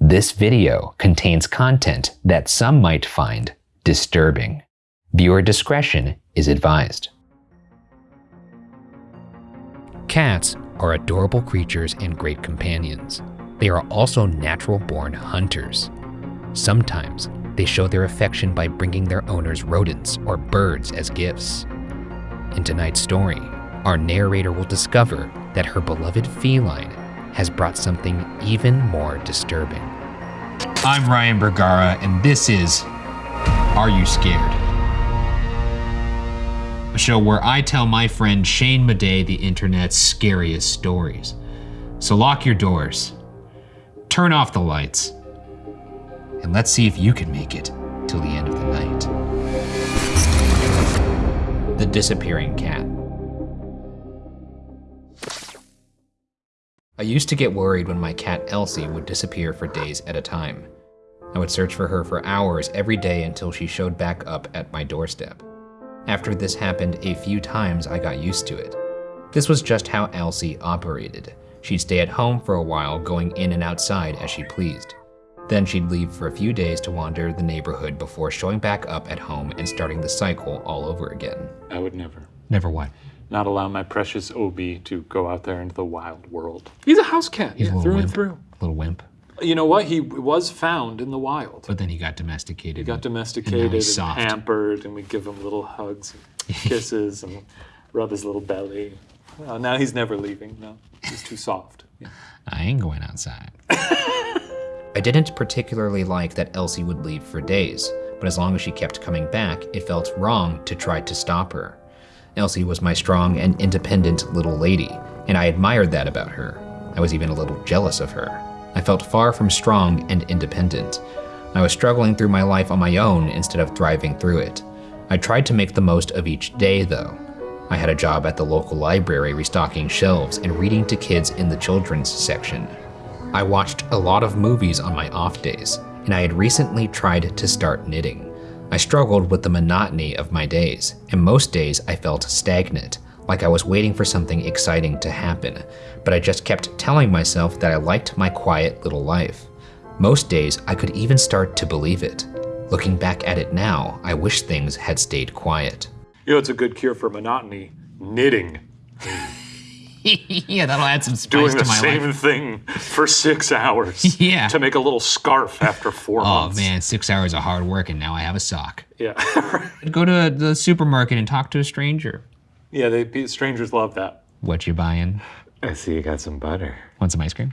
This video contains content that some might find disturbing. Viewer discretion is advised. Cats are adorable creatures and great companions. They are also natural born hunters. Sometimes they show their affection by bringing their owners rodents or birds as gifts. In tonight's story, our narrator will discover that her beloved feline has brought something even more disturbing. I'm Ryan Bergara, and this is Are You Scared? A show where I tell my friend Shane Madej the internet's scariest stories. So lock your doors, turn off the lights, and let's see if you can make it till the end of the night. The Disappearing Cat. I used to get worried when my cat Elsie would disappear for days at a time. I would search for her for hours every day until she showed back up at my doorstep. After this happened a few times, I got used to it. This was just how Elsie operated. She'd stay at home for a while, going in and outside as she pleased. Then she'd leave for a few days to wander the neighborhood before showing back up at home and starting the cycle all over again. I would never. Never what? Not allow my precious Obi to go out there into the wild world. He's a house cat, He's yeah, a little through wimp. and through. Little wimp. You know what? He was found in the wild. But then he got domesticated. He got And domesticated now and, pampered, and we give him little hugs and kisses and rub his little belly. Uh, now he's never leaving. No, he's too soft. Yeah. I ain't going outside. I didn't particularly like that Elsie would leave for days, but as long as she kept coming back, it felt wrong to try to stop her. Elsie was my strong and independent little lady, and I admired that about her. I was even a little jealous of her. I felt far from strong and independent. I was struggling through my life on my own instead of thriving through it. I tried to make the most of each day, though. I had a job at the local library restocking shelves and reading to kids in the children's section. I watched a lot of movies on my off days, and I had recently tried to start knitting. I struggled with the monotony of my days, and most days I felt stagnant, like I was waiting for something exciting to happen, but I just kept telling myself that I liked my quiet little life. Most days I could even start to believe it. Looking back at it now, I wish things had stayed quiet. You know, it's a good cure for monotony. Knitting. yeah, that'll add some spice Doing to the same thing for six hours. Yeah. To make a little scarf after four Oh months. man, six hours of hard work and now I have a sock. Yeah. Go to the supermarket and talk to a stranger. yeah, they, strangers love that. What you buying? I see you got some butter. Want some ice cream?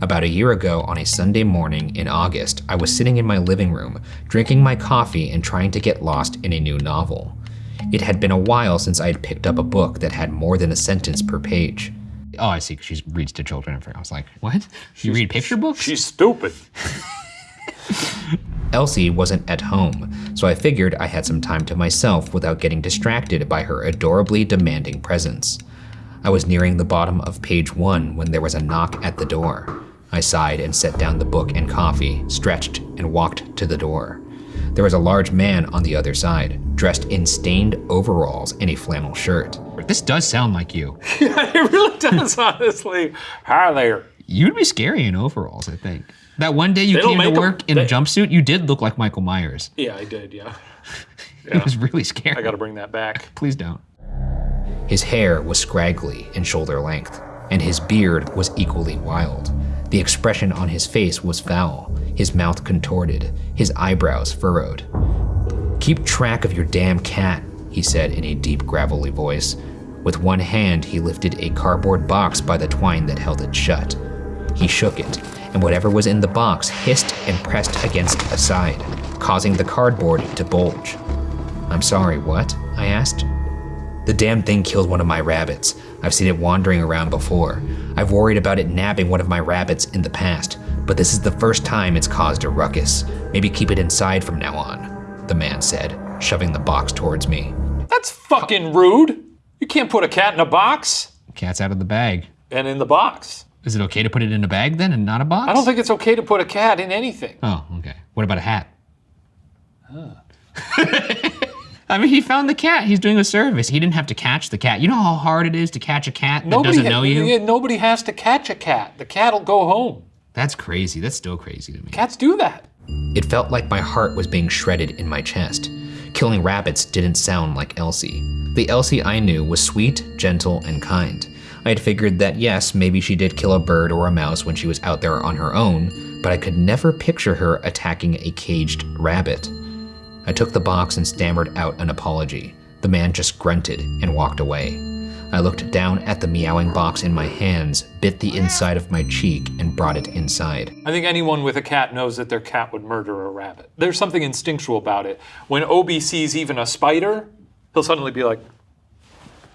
About a year ago, on a Sunday morning in August, I was sitting in my living room, drinking my coffee and trying to get lost in a new novel. It had been a while since I had picked up a book that had more than a sentence per page. Oh, I see. She reads to children. I was like, what? You read picture books? She's stupid. Elsie wasn't at home, so I figured I had some time to myself without getting distracted by her adorably demanding presence. I was nearing the bottom of page one when there was a knock at the door. I sighed and set down the book and coffee, stretched, and walked to the door. There was a large man on the other side, dressed in stained overalls and a flannel shirt. This does sound like you. it really does, honestly. Hi there. You'd be scary in overalls, I think. That one day you came to work in a jumpsuit, you did look like Michael Myers. Yeah, I did, yeah. It was really scary. I gotta bring that back. Please don't. His hair was scraggly and shoulder length, and his beard was equally wild. The expression on his face was foul, his mouth contorted, his eyebrows furrowed. Keep track of your damn cat, he said in a deep, gravelly voice. With one hand, he lifted a cardboard box by the twine that held it shut. He shook it, and whatever was in the box hissed and pressed against a side, causing the cardboard to bulge. I'm sorry, what? I asked. The damn thing killed one of my rabbits. I've seen it wandering around before. I've worried about it nabbing one of my rabbits in the past, but this is the first time it's caused a ruckus. Maybe keep it inside from now on, the man said, shoving the box towards me. That's fucking rude. You can't put a cat in a box. Cat's out of the bag. And in the box. Is it okay to put it in a bag then and not a box? I don't think it's okay to put a cat in anything. Oh, okay. What about a hat? I mean, he found the cat. He's doing a service. He didn't have to catch the cat. You know how hard it is to catch a cat that doesn't ha- know you? yeah, nobody has to catch a cat. The cat'll go home. That's crazy. That's still crazy to me. Cats do that. It felt like my heart was being shredded in my chest. Killing rabbits didn't sound like Elsie. The Elsie I knew was sweet, gentle, and kind. I had figured that yes, maybe she did kill a bird or a mouse when she was out there on her own, but I could never picture her attacking a caged rabbit. I took the box and stammered out an apology. The man just grunted and walked away. I looked down at the meowing box in my hands, bit the inside of my cheek, and brought it inside. I think anyone with a cat knows that their cat would murder a rabbit. There's something instinctual about it. When Obi sees even a spider, he'll suddenly be like,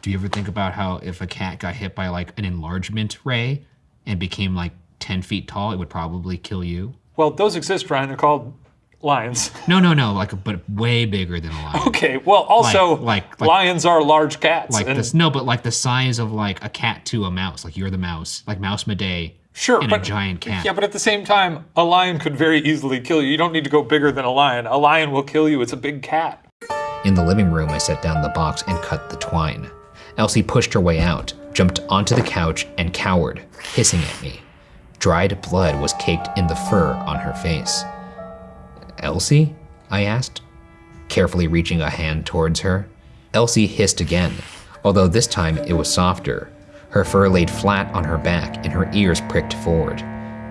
Do you ever think about how if a cat got hit by like an enlargement ray and became like 10 feet tall, it would probably kill you? well, those exist, Ryan. They're called lions. No, no, no, like, but way bigger than a lion. okay, well, also, like- like- lions are large cats. Like and- this, no, but like the size of like a cat to a mouse. Like you're the mouse, like Mouse Madey. Sure, and but a giant cat. Yeah, but at the same time, a lion could very easily kill you. You don't need to go bigger than a lion. A lion will kill you. It's a big cat. In the living room, I set down the box and cut the twine. Elsie pushed her way out, jumped onto the couch, and cowered, hissing at me. Dried blood was caked in the fur on her face. Elsie? I asked, carefully reaching a hand towards her. Elsie hissed again, although this time it was softer. Her fur laid flat on her back and her ears pricked forward.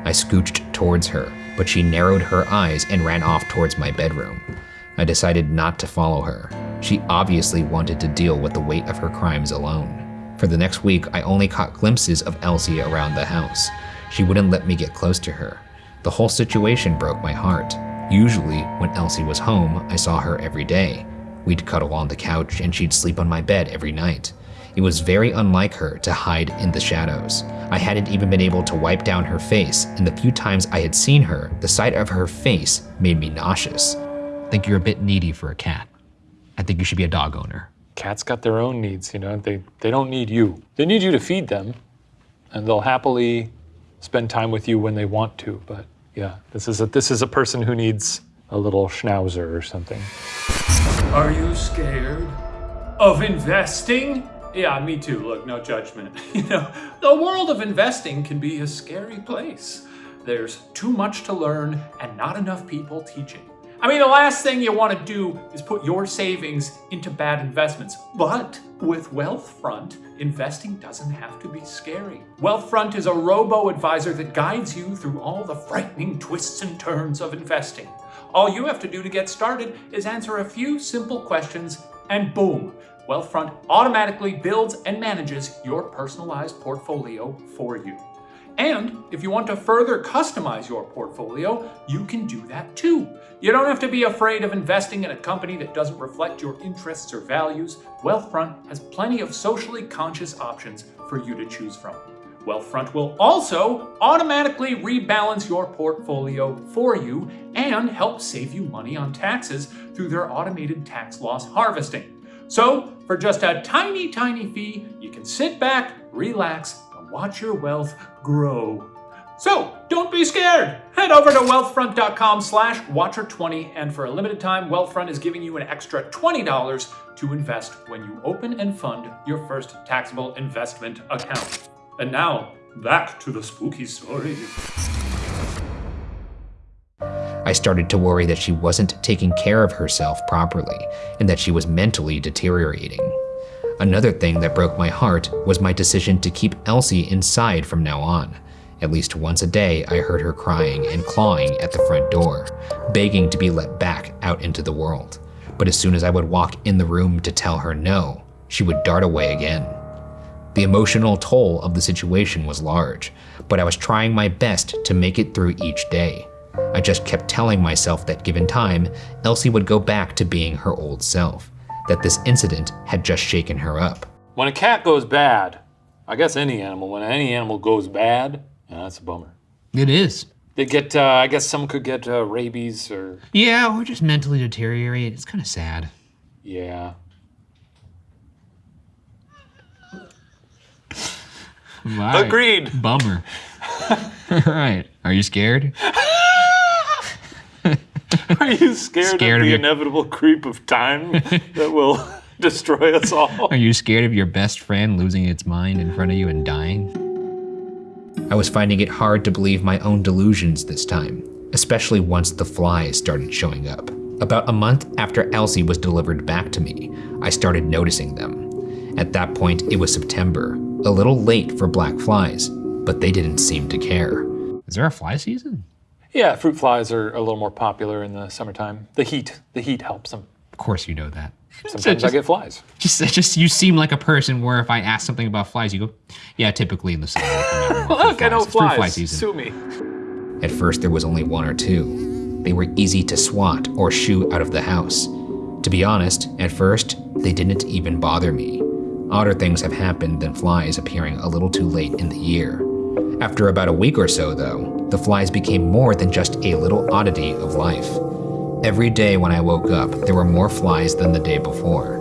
I scooched towards her, but she narrowed her eyes and ran off towards my bedroom. I decided not to follow her. She obviously wanted to deal with the weight of her crimes alone. For the next week, I only caught glimpses of Elsie around the house. She wouldn't let me get close to her. The whole situation broke my heart. Usually, when Elsie was home, I saw her every day. We'd cuddle on the couch and she'd sleep on my bed every night. It was very unlike her to hide in the shadows. I hadn't even been able to wipe down her face, and the few times I had seen her, the sight of her face made me nauseous. I think you're a bit needy for a cat. I think you should be a dog owner. Cats got their own needs, you know. They they don't need you. They need you to feed them, and they'll happily spend time with you when they want to. But yeah, this is a this is a person who needs a little schnauzer or something. Are you scared of investing? Yeah, me too. Look, no judgment. You know, the world of investing can be a scary place. There's too much to learn and not enough people teaching. I mean, the last thing you want to do is put your savings into bad investments. But with Wealthfront, investing doesn't have to be scary. Wealthfront is a robo advisor that guides you through all the frightening twists and turns of investing. All you have to do to get started is answer a few simple questions, and boom, Wealthfront automatically builds and manages your personalized portfolio for you. And if you want to further customize your portfolio, you can do that too. You don't have to be afraid of investing in a company that doesn't reflect your interests or values. Wealthfront has plenty of socially conscious options for you to choose from. Wealthfront will also automatically rebalance your portfolio for you and help save you money on taxes through their automated tax loss harvesting. So, for just a tiny, tiny fee, you can sit back, relax, watch your wealth grow. So, don't be scared. Head over to wealthfront.com slash watcher20 and for a limited time, Wealthfront is giving you an extra $20 to invest when you open and fund your first taxable investment account. And now, back to the spooky story. I started to worry that she wasn't taking care of herself properly and that she was mentally deteriorating. Another thing that broke my heart was my decision to keep Elsie inside from now on. At least once a day, I heard her crying and clawing at the front door, begging to be let back out into the world. But as soon as I would walk in the room to tell her no, she would dart away again. The emotional toll of the situation was large, but I was trying my best to make it through each day. I just kept telling myself that given time, Elsie would go back to being her old self, that this incident had just shaken her up. When a cat goes bad, I guess any animal, when any animal goes bad, yeah, that's a bummer. It is. They get, uh, I guess some could get uh, rabies or, Yeah, or just mentally deteriorate. It's kind of sad. yeah. Agreed. Bummer. All right. Are you scared? Are Are you scared, Scared of of the your- inevitable creep of time that will destroy us all? Are you scared of your best friend losing its mind in front of you and dying? I was finding it hard to believe my own delusions this time, especially once the flies started showing up. About a month after Elsie was delivered back to me, I started noticing them. At that point, it was September, a little late for black flies, but they didn't seem to care. Is there a fly season? Yeah, fruit flies are a little more popular in the summertime. The heat, the heat helps them. Of course you know that. Sometimes I just- get flies. Just, just you seem like a person where if I ask something about flies, you go, "Yeah, typically in the summer." they come out more fruit Look, I know It's fruit fly season. Sue me. At first, there was only one or two. They were easy to swat or shoo out of the house. To be honest, at first, they didn't even bother me. Odder things have happened than flies appearing a little too late in the year. After about a week or so, though, the flies became more than just a little oddity of life. Every day when I woke up, there were more flies than the day before.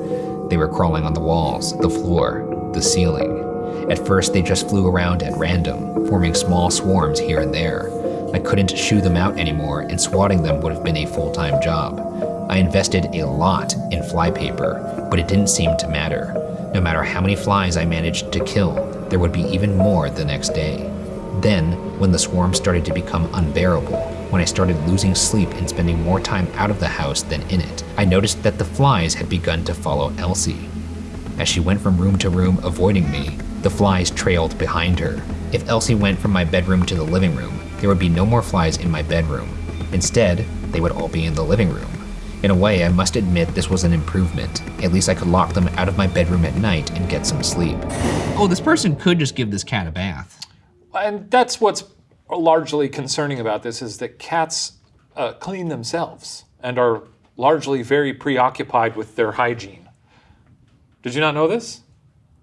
They were crawling on the walls, the floor, the ceiling. At first, they just flew around at random, forming small swarms here and there. I couldn't shoo them out anymore, and swatting them would have been a full time job. I invested a lot in flypaper, but it didn't seem to matter. No matter how many flies I managed to kill, there would be even more the next day. Then, when the swarm started to become unbearable, when I started losing sleep and spending more time out of the house than in it, I noticed that the flies had begun to follow Elsie. As she went from room to room avoiding me, the flies trailed behind her. If Elsie went from my bedroom to the living room, there would be no more flies in my bedroom. Instead, they would all be in the living room. In a way, I must admit this was an improvement. At least I could lock them out of my bedroom at night and get some sleep. Oh, this person could just give this cat a bath. And that's what's largely concerning about this is that cats uh, clean themselves and are largely very preoccupied with their hygiene. Did you not know this?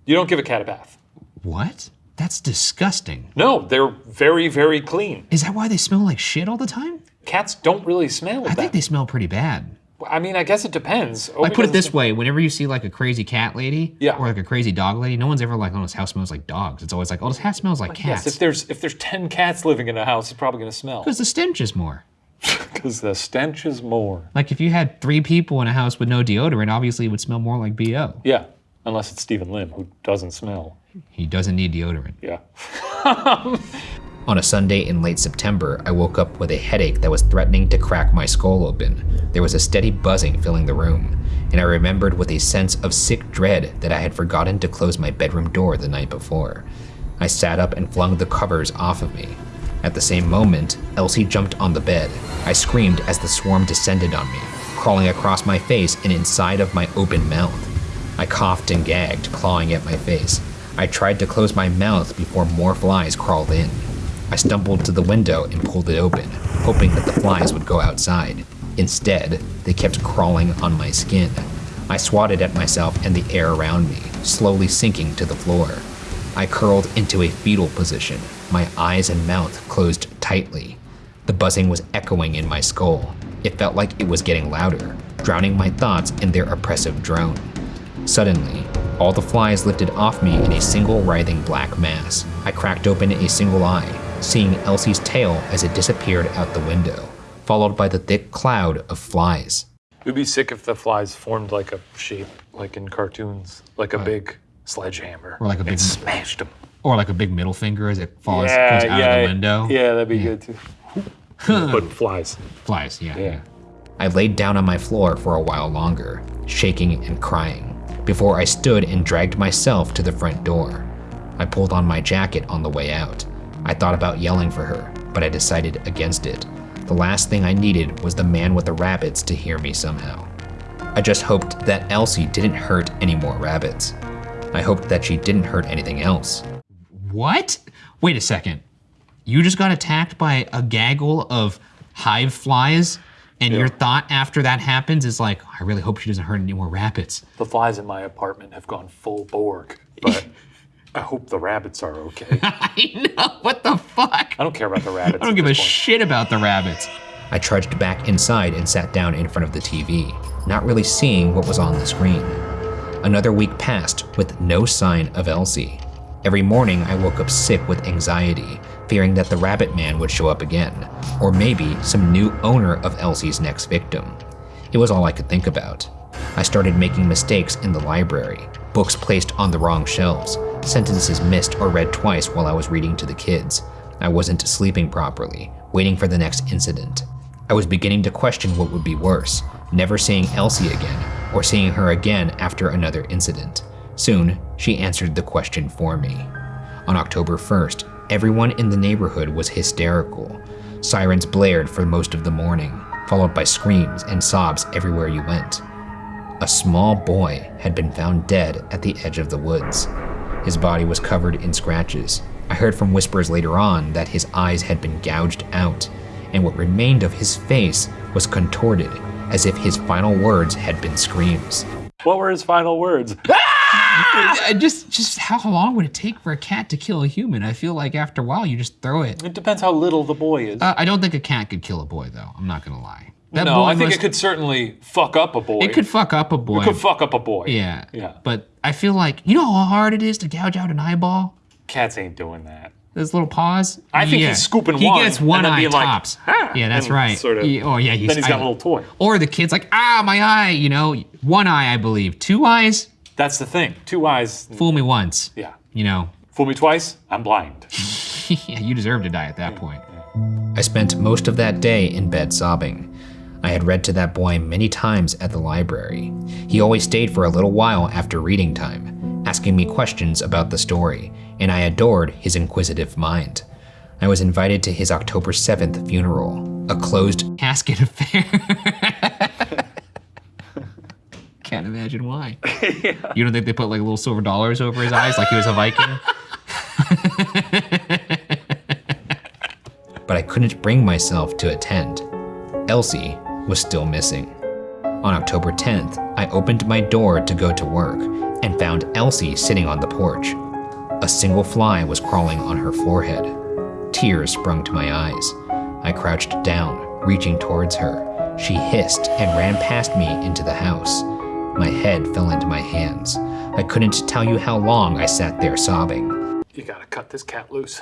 You don't give a cat a bath. What? That's disgusting. No, they're very, very clean. Is that why they smell like shit all the time? Cats don't really smell I that. think they smell pretty bad. I mean, I guess it depends. Like put it this way, whenever you see like a crazy cat lady Yeah. or like a crazy dog lady, no one's ever like, oh, this house smells like dogs. It's always like, oh, this house smells like Yes, cats. if there's if there's ten cats living in a house, it's probably gonna smell. Because the stench is more. Because the stench is more. Like if you had three people in a house with no deodorant, obviously it would smell more like BO. Yeah, unless it's Steven Lim who doesn't smell. He doesn't need deodorant. Yeah. On a Sunday in late September, I woke up with a headache that was threatening to crack my skull open. There was a steady buzzing filling the room, and I remembered with a sense of sick dread that I had forgotten to close my bedroom door the night before. I sat up and flung the covers off of me. At the same moment, Elsie jumped on the bed. I screamed as the swarm descended on me, crawling across my face and inside of my open mouth. I coughed and gagged, clawing at my face. I tried to close my mouth before more flies crawled in. I stumbled to the window and pulled it open, hoping that the flies would go outside. Instead, they kept crawling on my skin. I swatted at myself and the air around me, slowly sinking to the floor. I curled into a fetal position, my eyes and mouth closed tightly. The buzzing was echoing in my skull. It felt like it was getting louder, drowning my thoughts in their oppressive drone. Suddenly, all the flies lifted off me in a single writhing black mass. I cracked open a single eye, seeing Elsie's tail as it disappeared out the window, followed by the thick cloud of flies. It would be sick if the flies formed like a shape, like in cartoons, like a big sledgehammer. Or like a big- and smashed them. Or like a big middle finger as it falls goes out of the window. Yeah, that'd be good too. but flies. Flies, yeah, Yeah. yeah. I laid down on my floor for a while longer, shaking and crying, before I stood and dragged myself to the front door. I pulled on my jacket on the way out. I thought about yelling for her, but I decided against it. The last thing I needed was the man with the rabbits to hear me somehow. I just hoped that Elsie didn't hurt any more rabbits. I hoped that she didn't hurt anything else. What? Wait a second. You just got attacked by a gaggle of hive flies, and your thought after that happens is like, I really hope she doesn't hurt any more rabbits. The flies in my apartment have gone full Borg, but I hope the rabbits are okay. I know, what the fuck? I don't care about the rabbits. I don't give a shit about the rabbits. I trudged back inside and sat down in front of the TV, not really seeing what was on the screen. Another week passed with no sign of Elsie. Every morning I woke up sick with anxiety, fearing that the rabbit man would show up again, or maybe some new owner of Elsie's next victim. It was all I could think about. I started making mistakes in the library, books placed on the wrong shelves, sentences missed or read twice while I was reading to the kids. I wasn't sleeping properly, waiting for the next incident. I was beginning to question what would be worse never seeing Elsie again, or seeing her again after another incident. Soon, she answered the question for me. On October 1st, everyone in the neighborhood was hysterical. Sirens blared for most of the morning, followed by screams and sobs everywhere you went. A small boy had been found dead at the edge of the woods. His body was covered in scratches. I heard from whispers later on that his eyes had been gouged out, and what remained of his face was contorted as if his final words had been screams. What were his final words? I just, just how long would it take for a cat to kill a human? I feel like after a while you just throw it. It depends how little the boy is. Uh, I don't think a cat could kill a boy though. I'm not gonna lie. That no, boy I think must- it could certainly fuck up a boy. It could fuck up a boy. It could fuck up a boy. yeah. Yeah. But I feel like you know how hard it is to gouge out an eyeball. Cats ain't doing that. Those little paws. I think Yeah. he's scooping he one gets one and then eye being like, tops. Yeah, that's right. sort of- He- oh yeah, he's, Then he's got I- a little toy. Or the kid's like, ah, my eye. You know, one eye, I believe. Two eyes. That's the thing. Two eyes. Fool me once. Yeah. You know, Fool me twice, I'm blind. yeah, you deserve to die at that point. I spent most of that day in bed sobbing. I had read to that boy many times at the library. He always stayed for a little while after reading time, asking me questions about the story, and I adored his inquisitive mind. I was invited to his October 7th funeral, a closed casket affair. Can't imagine why. You don't think they put like little silver dollars over his eyes like he was a Viking? but I couldn't bring myself to attend. Elsie was still missing. On October 10th, I opened my door to go to work and found Elsie sitting on the porch. A single fly was crawling on her forehead. Tears sprung to my eyes. I crouched down, reaching towards her. She hissed and ran past me into the house. My head fell into my hands. I couldn't tell you how long I sat there sobbing. You gotta cut this cat loose.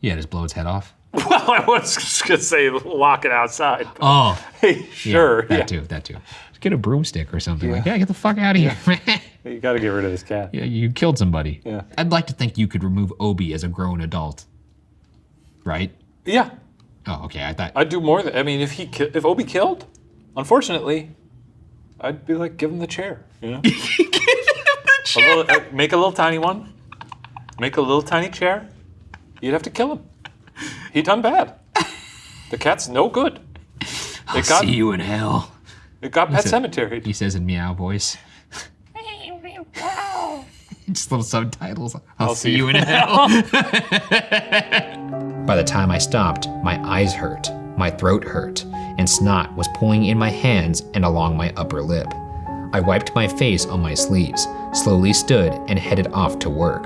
Yeah, just blow its head off. Well, I was just gonna say lock it outside. Oh, Hey, sure. that yeah. too, that too. Just get a broomstick or something like that. Get the fuck out of here, man. You gotta get rid of this cat. Yeah, you killed somebody. Yeah. I'd like to think you could remove Obi as a grown adult. Right? Yeah, Oh, okay. I thought. I'd do more than. I mean, if he if Obi killed, unfortunately, I'd be like, give him the chair. You know. A little, make a little tiny one. Make a little tiny chair. You'd have to kill him. He done bad. The cat's no good. It got See you in hell. it got pet cemetery. He says in meow voice. Just little subtitles. I'll, see, see you you in hell. By the time I stopped, my eyes hurt, my throat hurt, and snot was pulling in my hands and along my upper lip. I wiped my face on my sleeves, slowly stood, and headed off to work.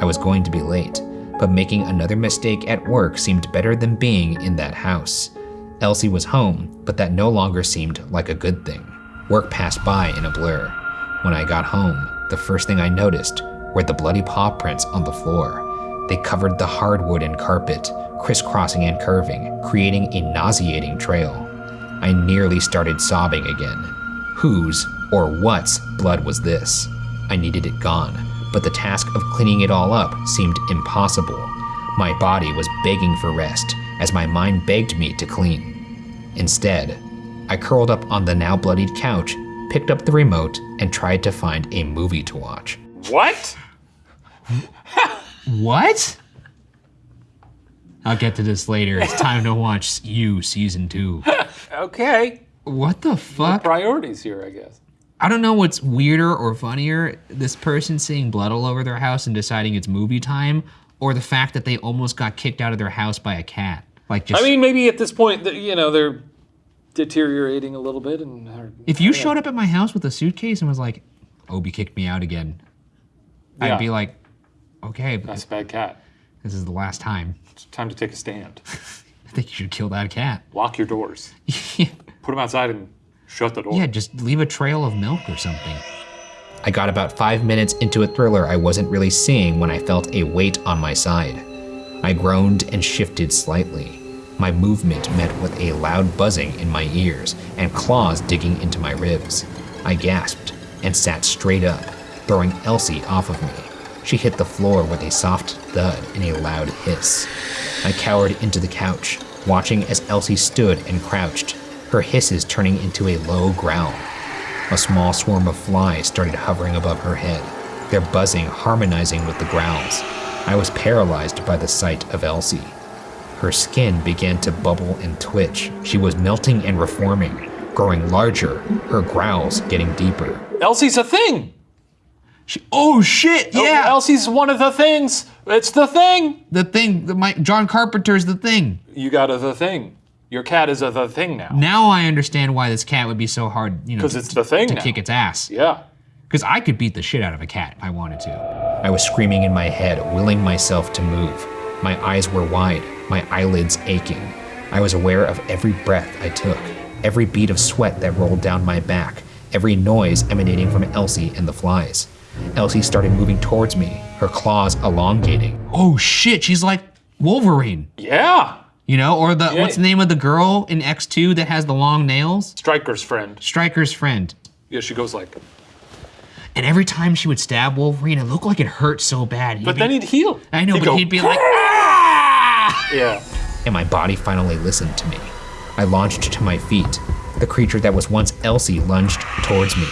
I was going to be late, but making another mistake at work seemed better than being in that house. Elsie was home, but that no longer seemed like a good thing. Work passed by in a blur. When I got home, the first thing I noticed were the bloody paw prints on the floor. They covered the hardwood and carpet, crisscrossing and curving, creating a nauseating trail. I nearly started sobbing again. Whose or what's blood was this? I needed it gone, but the task of cleaning it all up seemed impossible. My body was begging for rest as my mind begged me to clean. Instead, I curled up on the now bloodied couch, picked up the remote, and tried to find a movie to watch. What? What? I'll get to this later. It's time to watch You season two. Okay. What the fuck? Priorities here, I guess. I don't know what's weirder or funnier this person seeing blood all over their house and deciding it's movie time, or the fact that they almost got kicked out of their house by a cat. Like, just I mean, maybe at this point, you know, they're deteriorating a little bit, and are- if you showed up at my house with a suitcase and was like, Obi kicked me out again, Yeah. I'd be like, okay, that's a bad cat. this is the last time. It's time to take a stand. I think you should kill that cat. Lock your doors. Put them outside and shut the door. Yeah, just leave a trail of milk or something. I got about five minutes into a thriller I wasn't really seeing when I felt a weight on my side. I groaned and shifted slightly. My movement met with a loud buzzing in my ears and claws digging into my ribs. I gasped and sat straight up, throwing Elsie off of me. She hit the floor with a soft thud and a loud hiss. I cowered into the couch, watching as Elsie stood and crouched, her hisses turning into a low growl. A small swarm of flies started hovering above her head, their buzzing harmonizing with the growls. I was paralyzed by the sight of Elsie. Her skin began to bubble and twitch. She was melting and reforming, growing larger, her growls getting deeper. Elsie's a thing. She, oh shit! Oh, yeah, Elsie's one of the things. It's the thing. the thing. The, my, John Carpenter's the thing. You got a the thing. Your cat is a the thing now. Now I understand why this cat would be so hard, you know, 'Cause to- it's the thing to now. kick its ass. Yeah. Because I could beat the shit out of a cat if I wanted to. I was screaming in my head, willing myself to move. My eyes were wide, my eyelids aching. I was aware of every breath I took, every bead of sweat that rolled down my back, every noise emanating from Elsie and the flies. Elsie started moving towards me, her claws elongating. Oh shit! She's like Wolverine, Yeah. You know, or the Yeah. what's the name of the girl in X2 that has the long nails? Stryker's friend. Stryker's friend. Yeah, she goes like. And every time she would stab Wolverine, it looked like it hurt so bad. He'd But be- then he'd heal. I know, but go, he'd be like, ah! Ah! Yeah. and my body finally listened to me. I launched to my feet. The creature that was once Elsie lunged towards me.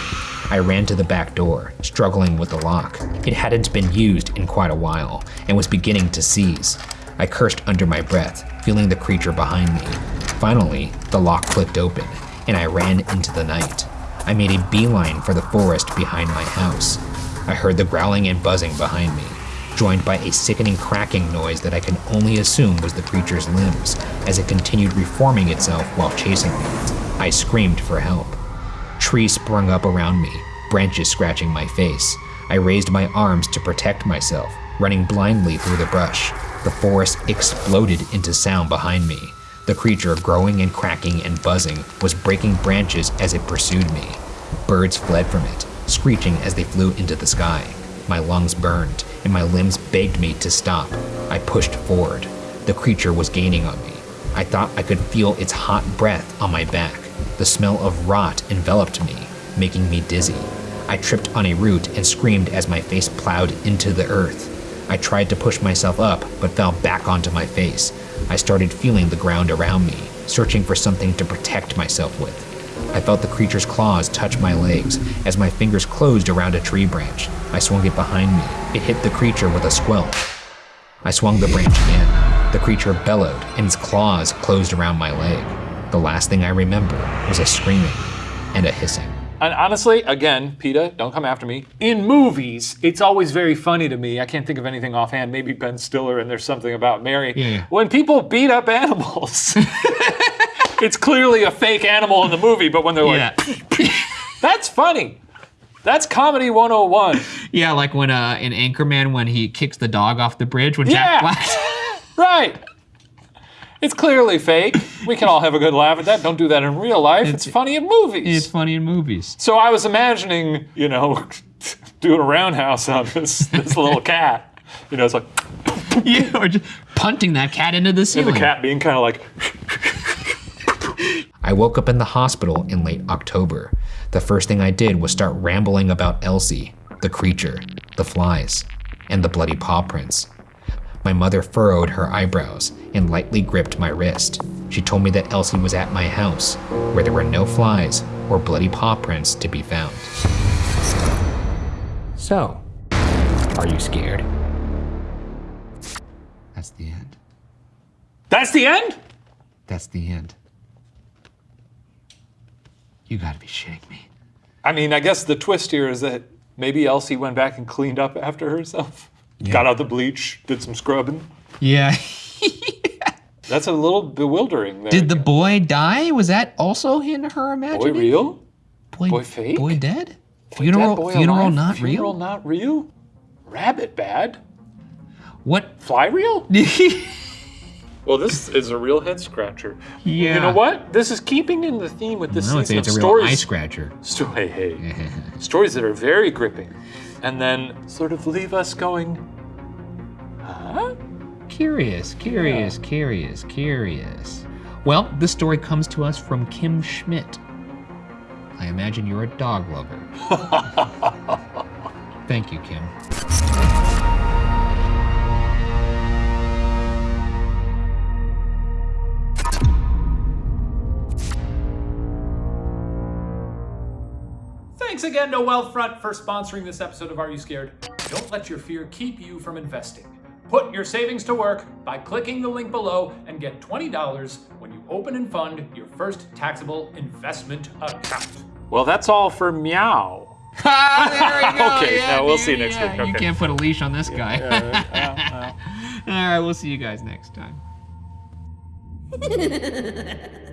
I ran to the back door, struggling with the lock. It hadn't been used in quite a while and was beginning to seize. I cursed under my breath, feeling the creature behind me. Finally, the lock clicked open, and I ran into the night. I made a beeline for the forest behind my house. I heard the growling and buzzing behind me, joined by a sickening cracking noise that I can only assume was the creature's limbs as it continued reforming itself while chasing me. I screamed for help. Trees sprung up around me, branches scratching my face. I raised my arms to protect myself, running blindly through the brush. The forest exploded into sound behind me. The creature, growing and cracking and buzzing, was breaking branches as it pursued me. Birds fled from it, screeching as they flew into the sky. My lungs burned, and my limbs begged me to stop. I pushed forward. The creature was gaining on me. I thought I could feel its hot breath on my back. The smell of rot enveloped me, making me dizzy. I tripped on a root and screamed as my face plowed into the earth. I tried to push myself up, but fell back onto my face. I started feeling the ground around me, searching for something to protect myself with. I felt the creature's claws touch my legs as my fingers closed around a tree branch. I swung it behind me. It hit the creature with a squelch. I swung the branch again. The creature bellowed, and its claws closed around my leg. The last thing I remember was a screaming and a hissing. And honestly, again, PETA, don't come after me. In movies, it's always very funny to me. I can't think of anything offhand. Maybe Ben Stiller and there's something about Mary. Yeah. When people beat up animals, it's clearly a fake animal in the movie, but when they're like, that's funny. That's comedy 101. yeah, like when uh, in Anchorman when he kicks the dog off the bridge when Yeah. Jack Black. right. It's clearly fake. We can all have a good laugh at that. Don't do that in real life. It's, funny in movies. it's funny in movies. So I was imagining, you know, doing a roundhouse on this this little cat. You know, it's like you or just punting that cat into the and the cat being kind of like, I woke up in the hospital in late October. The first thing I did was start rambling about Elsie, the creature, the flies, and the bloody paw prints. My mother furrowed her eyebrows and lightly gripped my wrist. She told me that Elsie was at my house, where there were no flies or bloody paw prints to be found. So, are you scared? That's the end. that's the end? That's the end. You gotta be shitting me. I mean, I guess the twist here is that maybe Elsie went back and cleaned up after herself. Got out the bleach, did some scrubbing. Yeah. That's a little bewildering there. Did the boy die? Was that also in her imagination? boy real? Boy, boy fake? Boy dead? Funeral, Dead boy funeral alive? not Funeral real? not real? Rabbit bad? What? Fly real? Well, this is a real head scratcher. Yeah. You know what? This is keeping in the theme with this I season it's a of real stories. eye scratcher. Sto- hey, hey. stories that are very gripping, and then sort of leave us going, huh? Curious, curious, curious, curious. Well, this story comes to us from Kim Schmidt. I imagine you're a dog lover. Thank you, Kim. Again to Wealthfront for sponsoring this episode of Are You Scared? Don't let your fear keep you from investing. Put your savings to work by clicking the link below and get $20 when you open and fund your first taxable investment account. Well, that's all for meow. Ah, there we go. Okay, yeah, no, we'll dude, see you next yeah, week, You can't put a leash on this guy. Yeah, well, well. All right, we'll see you guys next time.